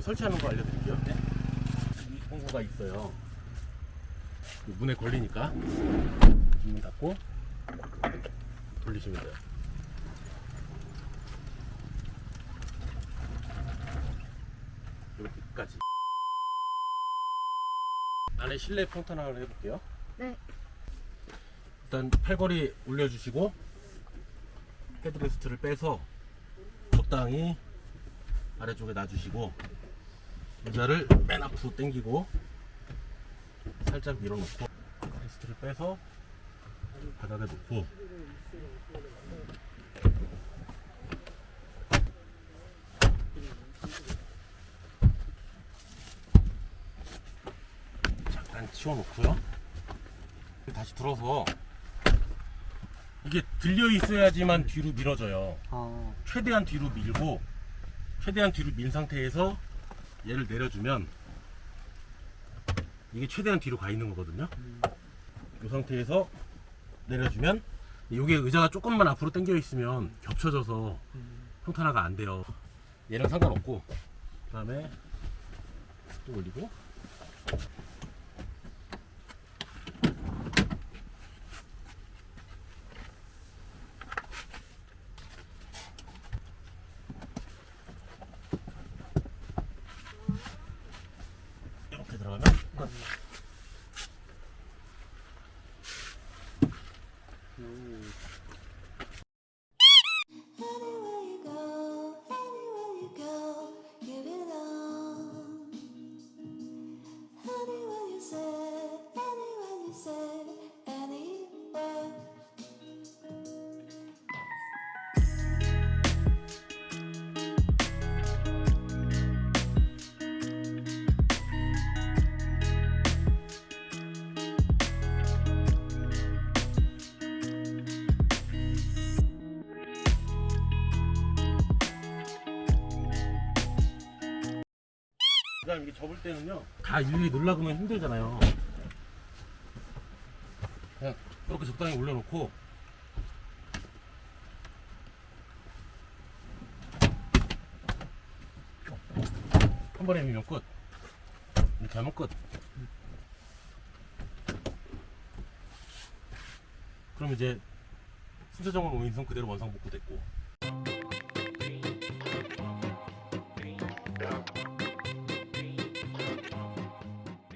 설치하는 거 알려드릴게요. 이 공구가 있어요. 이 문에 걸리니까 문 닫고 돌리시면 돼요. 여기까지. 안에 실내 평탄 화를 해볼게요. 네. 일단 팔걸이 올려주시고 headrest를 빼서 적당히 아래쪽에 놔주시고 의자를 맨 앞으로 당기고 살짝 밀어놓고 headrest를 빼서 바닥에 놓고. 잠깐 치워놓고요. 다시 들어서 이게 들려 있어야지만 뒤로 밀어져요. 아, 최대한 뒤로 밀고 최대한 뒤로 민 상태에서 얘를 내려주면 이게 최대한 뒤로 가 있는 거거든요. 이 상태에서 내려주면 여기 의자가 조금만 앞으로 당겨 있으면 겹쳐져서 평탄화가 안 돼요. 얘랑 상관없고 그 다음에 또 올리고 그 다음 이게 접을 때는요 다 일일이 놀라그면 힘들잖아요. 그냥 이렇게 적당히 올려놓고. 한 번에 밀면 끝. 이렇게 하면 끝. 그럼 이제 순서정원 5인승 그대로 원상복구 됐고